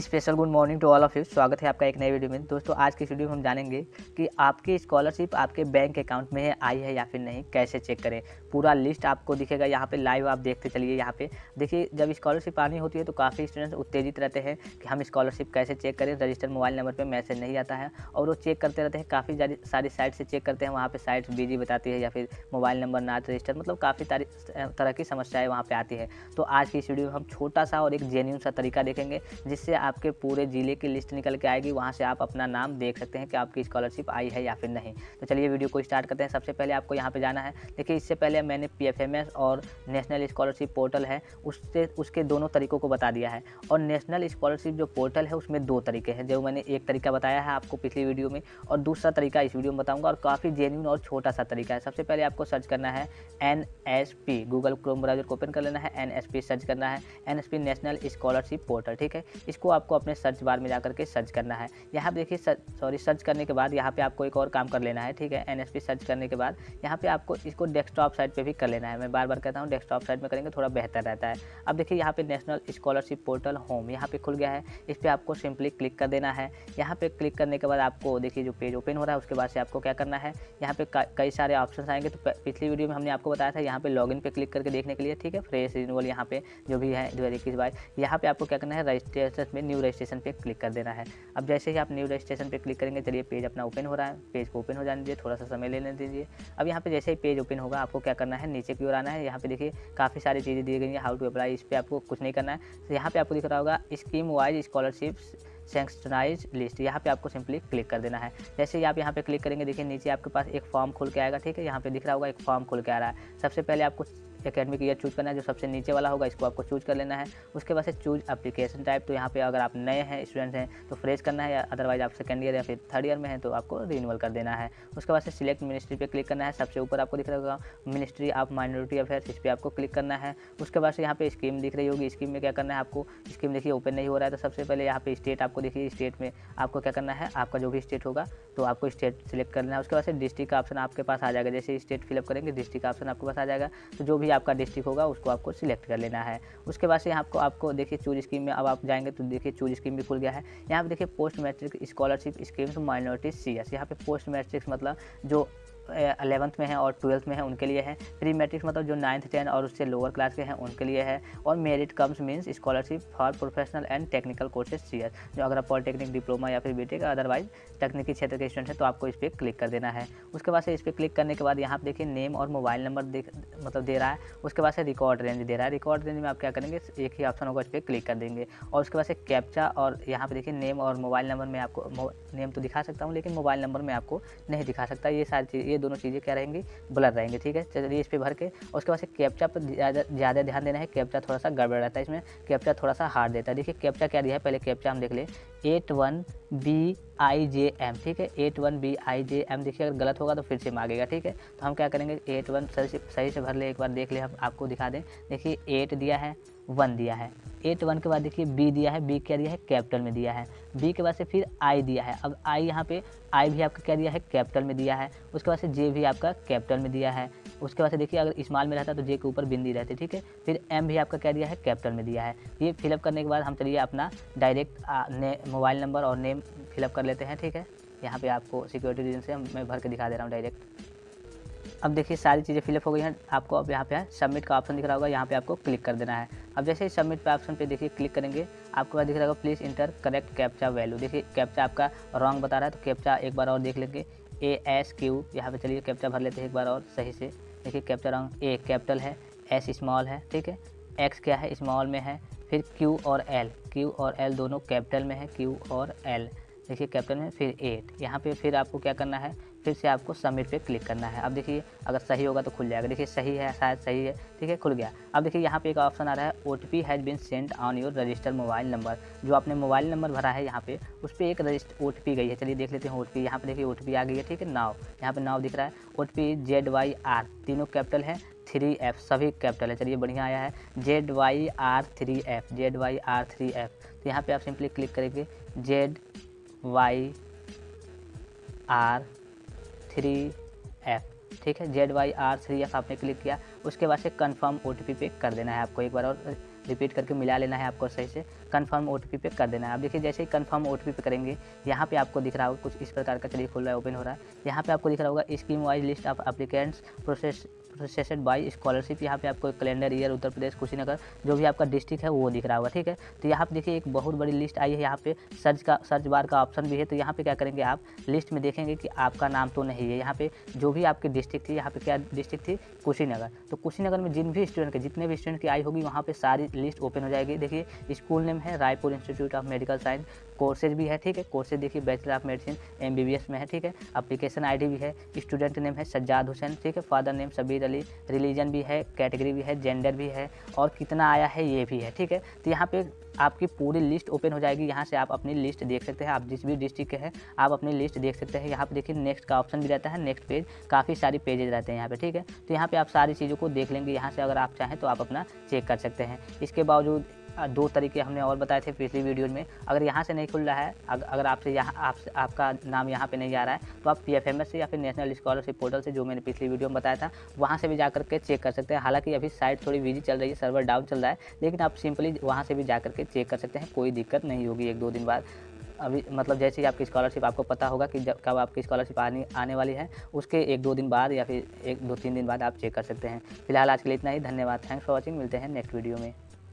Special good morning to all of you. स्वागत है आपका एक नए वीडियो में। दोस्तों, आज की वीडियो में हम जानेंगे कि आपकी स्कॉलरशिप आपके बैंक अकाउंट में आई है या फिर नहीं, कैसे चेक करें। पूरा लिस्ट आपको दिखेगा। यहाँ पे लाइव आप देखते चलिए यहाँ पे। देखिए, जब स्कॉलरशिप आनी होती है तो काफ़ी स्टूडेंट्स उत्तेजित रहते हैं कि हम स्कॉलरशिप कैसे चेक करें। रजिस्टर मोबाइल नंबर पर मैसेज नहीं आता है और वो चेक करते रहते हैं। काफ़ी सारी साइट से चेक करते हैं। वहाँ पर साइट बिज़ी बताती है या फिर मोबाइल नंबर ना रजिस्टर मतलब काफ़ी तरह की समस्याएँ वहाँ पर आती है। तो आज की इस वीडियो में हम छोटा सा और एक जेन्यून सा तरीका देखेंगे, जिससे आपके पूरे ज़िले की लिस्ट निकल के आएगी। वहाँ से आप अपना नाम देख सकते हैं कि आपकी स्कॉलरशिप आई है या फिर नहीं। तो चलिए वीडियो को स्टार्ट करते हैं। सबसे पहले आपको यहाँ पे जाना है। देखिए, इससे पहले मैंने पीएफएमएस और नेशनल स्कॉलरशिप पोर्टल है, उससे, उसके दोनों तरीकों को बता दिया है। और नेशनल स्कॉलरशिप जो पोर्टल है, उसमें दो तरीके हैं, जो मैंने एक तरीका बताया है आपको पिछली वीडियो में, और दूसरा तरीका इस वीडियो में बताऊँगा, और काफ़ी जेन्यून और छोटा सा तरीका है। सबसे पहले आपको सर्च करना है एन गूगल क्रोम ब्राउज़र को ओपन कर लेना है एन सर्च करना है एनएसपी नेशनल स्कॉलरशिप पोर्टल ठीक है? इसको आपको अपने सर्च बार में जाकर के सर्च करना है। यहाँ पे देखिए सॉरी सर्च करने के बाद यहाँ पे आपको एक और काम कर लेना है, ठीक है? एनएसपी सर्च करने के बाद यहाँ पे आपको इसको डेस्कटॉप साइट पे भी कर लेना है। मैं बार बार कहता हूँ डेस्कटॉप साइट में करेंगे, थोड़ा बेहतर रहता है। अब देखिए, यहाँ पे नेशनल स्कॉलरशिप पोर्टल होम यहाँ पे खुल गया है। इस पर आपको सिंपली क्लिक कर देना है। यहाँ पे क्लिक करने के बाद आपको देखिए, जो पेज ओपन हो रहा है, उसके बाद से आपको क्या करना है? यहाँ पे कई सारे ऑप्शन आएँगे। तो पिछली वीडियो में हमने आपको बताया था, यहाँ पे लॉगिन पे क्लिक करके देखने के लिए, ठीक है? फ्रेश रिन्यूअल यहाँ पे जो भी है, दो हज़ार इक्कीस बाईस, यहाँ पे आपको क्या करना है? रजिस्ट्रेशन में न्यू रजिस्ट्रेशन पे क्लिक कर देना है। अब जैसे ही आप न्यू रजिस्ट्रेशन पे क्लिक करेंगे, चलिए पेज अपना ओपन हो रहा है। पेज को ओपन हो जाने दीजिए, थोड़ा सा समय लेने दीजिए। अब यहाँ पे जैसे ही पेज ओपन होगा, आपको क्या करना है, नीचे की ओर आना है। यहाँ पे देखिए, काफ़ी सारी चीज़ें दी गई हैं। हाउ टू अप्लाई इस पर आपको कुछ नहीं करना है। तो यहाँ पे आपको दिख रहा होगा scheme wise scholarship sanctionise list यहाँ पे आपको सिंपली क्लिक कर देना है। जैसे ही आप यहाँ पे क्लिक करेंगे, देखिए नीचे आपके पास एक फॉर्म खुल के आएगा, ठीक है? यहाँ पे दिख रहा होगा, एक फॉर्म खुल के आ रहा है। सबसे पहले आपको एकेडमिक ईयर चूज़ करना है, जो सबसे नीचे वाला होगा, इसको आपको चूज़ कर लेना है। उसके बाद से चूज़ एप्लीकेशन टाइप तो यहाँ पे अगर आप नए हैं स्टूडेंट हैं तो फ्रेश करना है, या अदरवाइज़ आप सेकंड ईयर या फिर थर्ड ईयर में हैं तो आपको रिन्यूअल कर देना है। उसके बाद से सिलेक्ट मिनिस्ट्री पे क्लिक करना है, सबसे ऊपर आपको दिख रहा होगा मिनिस्ट्री ऑफ़ माइनॉरिटी अफेयर्स इस पर आपको क्लिक करना है। उसके बाद से यहाँ पे स्कीम दिख रही होगी स्कीम में क्या करना है आपको स्कीम देखिए ओपन नहीं हो रहा है तो सबसे पहले यहाँ पे स्टेट आपको देखिए स्टेट में आपको क्या करना है, आपका जो भी स्टेट होगा तो आपको स्टेट सिलेक्ट करना है। उसके बाद से डिस्ट्रिक्ट का ऑप्शन आपके पास आ जाएगा, जैसे स्टेट फिलअप करेंगे डिस्ट्रिक्ट का ऑप्शन आपके पास आ जाएगा। तो जो भी आपका डिस्ट्रिक्ट होगा, उसको आपको सिलेक्ट कर लेना है। उसके बाद से यहाँ आपको आपको देखिए चूज़ स्कीम में अब आप जाएँगे तो देखिए चूज़ स्कीम भी खुल गया है। यहाँ पर देखिए post matric scholarship schemes minority C S यहाँ पे पोस्ट मैट्रिक्स मतलब जो अलेवंथ में है और ट्वेल्थ में है, उनके लिए है। प्री मैट्रिक्स मतलब जो नाइन्थ टेंथ और उससे लोअर क्लास के हैं, उनके लिए है। और merit cum means scholarship for professional and technical courses C जो अगर आप पॉलिटेक्निक डिप्लोमा या फिर बीटेक अदरवाइज़ तकनीकी क्षेत्र के स्टूडेंट हैं तो आपको इस पर क्लिक कर देना है। उसके बाद से इस पर क्लिक करने के बाद यहाँ पर देखिए नेम और मोबाइल नंबर मतलब दे रहा है। उसके बाद से रिकॉर्ड रेंज दे रहा है। रिकॉर्ड रेंज में आप क्या करेंगे? एक ही ऑप्शन होगा, इस पर क्लिक कर देंगे। और उसके बाद से कैप्चा और यहाँ पर देखिए नेम और मोबाइल नंबर में आपको नेम तो दिखा सकता हूँ, लेकिन मोबाइल नंबर में आपको नहीं दिखा सकता। ये सारी चीज़, ये दोनों चीज़ें क्या रहेंगी? ब्लर रहेंगे, ठीक है? चलिए इस पर भर के, उसके बाद से कैप्चा पर ज़्यादा ध्यान देना है, कैप्चा थोड़ा सा गड़बड़ रहता है इसमें, कैप्चा थोड़ा सा हार्ड देता है। देखिए, कैप्चा क्या दिया है? पहले कैप्चा हम देख ले, eight one B I J M, ठीक है? Eight one B I J M, देखिए, अगर गलत होगा तो फिर से मांगेगा, ठीक है? तो हम क्या करेंगे? एट वन सही से सही से भर ले, एक बार देख ले, हम आपको दिखा दें। देखिए, एट दिया है, वन दिया है। एट वन के बाद देखिए बी दिया है बी क्या दिया है? कैपिटल में दिया है। बी के बाद से फिर आई दिया है। अब आई यहाँ पे आई भी आपका क्या दिया है? कैपिटल में दिया है। उसके बाद से जे भी आपका कैपिटल में दिया है। उसके बाद से देखिए अगर इस्माल में रहता तो जे के ऊपर बिंदी रहती, ठीक है? फिर एम भी आपका क्या दिया है? कैपिटल में दिया है। ये फिलअप करने के बाद हम चलिए अपना डायरेक्ट मोबाइल नंबर और नेम फिलअप कर लेते हैं, ठीक है? यहाँ पे आपको सिक्योरिटी रीजन से मैं भर के दिखा दे रहा हूँ डायरेक्ट अब देखिए सारी चीज़ें फिलअप हो गई हैं। आपको अब यहाँ पे सबमिट का ऑप्शन दिख रहा होगा। यहाँ पे आपको क्लिक कर देना है। अब जैसे ही सबमिट पे ऑप्शन पे देखिए क्लिक करेंगे, आपके आपको दिख रहा होगा please enter correct captcha value देखिए कैप्चा आपका रॉन्ग बता रहा है तो कैप्चा एक बार और देख लेंगे। ए एस क्यू यहाँ पे चलिए कैप्चा भर लेते हैं एक बार और सही से। देखिए कैप्चा रॉन्ग ए कैपिटल है एस स्मॉल है, ठीक है? एक्स क्या है? स्मॉल में है, फिर क्यू और एल क्यू और एल दोनों कैपिटल में है क्यू और एल देखिए कैपिटल में फिर एट यहाँ पे फिर आपको क्या करना है? फिर से आपको सबमिट पे क्लिक करना है। अब देखिए, अगर सही होगा तो खुल जाएगा। देखिए, सही है, शायद सही है, ठीक है, खुल गया। अब देखिए, यहाँ पे एक ऑप्शन आ रहा है O T P has been send on your register mobile number जो आपने मोबाइल नंबर भरा है यहाँ पे, उस पर एक रजिस्टर ओ टी पी गई है। चलिए देख लेते हैं ओ टी पी यहाँ पे देखिए ओ टी पी आ गई है, ठीक है नाव यहाँ पर नाव दिख रहा है O T P Z Y R तीनों कैपिटल है थ्री एफ़ सभी कैपिटल है। चलिए, बढ़िया आया है Z Y R three F Z Y R three F तो यहाँ पे आप सिंपली क्लिक करेंगे Z Y R three F ठीक है? Z Y R three F आपने क्लिक किया। उसके बाद से कन्फर्म ओ पे कर देना है आपको एक बार और रिपीट करके मिला लेना है आपको सही से। कन्फर्म ओ पे कर देना है। आप देखिए, जैसे ही कन्फर्म ओ पे करेंगे, यहाँ पे आपको दिख रहा होगा कुछ इस प्रकार का चलिए खुल रहा है ओपन हो रहा है। यहाँ पे आपको दिख रहा होगा scheme wise list of applicants process processed by scholarship यहाँ पे आपको कैलेंडर ईयर उत्तर प्रदेश, कुशीनगर, जो भी आपका डिस्ट्रिक्ट है, वो दिख रहा होगा, ठीक है? तो यहाँ पे देखिए, एक बहुत बड़ी लिस्ट आई है, यहाँ पे सर्च का सर्च बार का ऑप्शन भी है तो यहाँ पे क्या करेंगे आप? लिस्ट में देखेंगे कि आपका नाम तो नहीं है, यहाँ पे जो भी आपकी डिस्ट्रिक्ट थी, यहाँ पे क्या डिस्ट्रिक्ट थी? कुशीनगर। तो कुशीनगर में जिन भी स्टूडेंट के, जितने भी स्टूडेंट की आई होगी, वहाँ पे सारी लिस्ट ओपन हो जाएगी। देखिए स्कूल नेम है Raipur institute of medical science courses भी है, ठीक है? कोर्सेज देखिए बैचलर ऑफ़ मेडिसिन एमबीबीएस में है, ठीक है? अप्लीकेशन आईडी भी है स्टूडेंट नेम है सज्जाद हुसैन ठीक है? Father name Sabir Ali religion भी है कैटेगरी भी है जेंडर भी है, और कितना आया है, ये भी है, ठीक है? तो यहाँ पे आपकी पूरी लिस्ट ओपन हो जाएगी, यहाँ से आप अपनी लिस्ट देख सकते हैं, आप जिस भी डिस्ट्रिक्ट के हैं, आप अपनी लिस्ट देख सकते हैं, यहाँ पे देखिए नेक्स्ट का ऑप्शन भी रहता है नेक्स्ट पेज काफ़ी सारी पेजेज रहते हैं यहाँ पे, ठीक है? तो यहाँ पे आप सारी चीज़ों को देख लेंगे, यहाँ से अगर आप चाहें तो आप अपना चेक कर सकते हैं। इसके बावजूद दो तरीके हमने और बताए थे पिछली वीडियो में। अगर यहाँ से नहीं खुल रहा है अगर आपसे यहाँ आपसे आपका नाम यहाँ पे नहीं आ रहा है तो आप पी से या फिर नेशनल स्कॉलरशिप पोर्टल से जो मैंने पिछली वीडियो में बताया था, वहाँ से भी जा करके चेक कर सकते हैं। हालाँकि अभी साइट थोड़ी बिज़ी चल रही है सर्वर डाउन चल रहा है, लेकिन आप सिंपली वहाँ से भी जा करके चेक कर सकते हैं, कोई दिक्कत नहीं होगी एक दो दिन बाद। अभी मतलब जैसे ही आपकी स्कॉलरशिप आपको पता होगा कि जब, कब आपकी स्कॉलरशिप आने आने वाली है, उसके एक दो दिन बाद या फिर एक दो तीन दिन बाद आप चेक कर सकते हैं। फ़िलहाल आज के लिए इतना ही, धन्यवाद। थैंक्स फॉर वॉचिंग मिलते हैं नेक्स्ट वीडियो में।